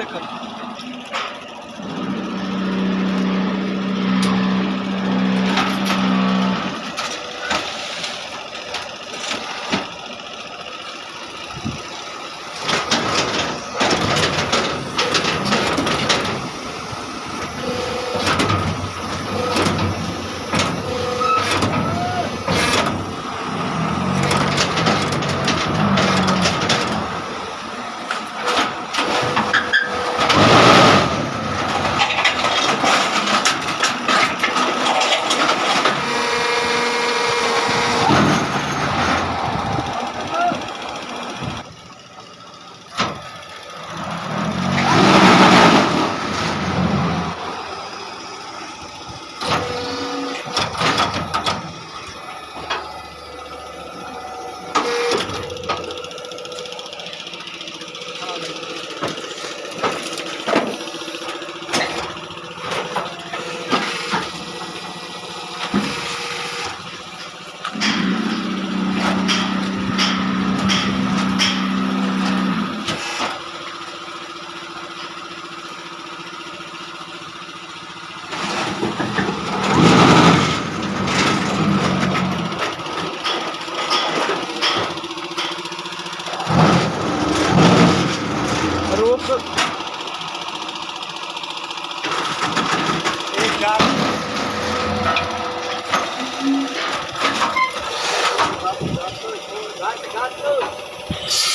secando. Thank you.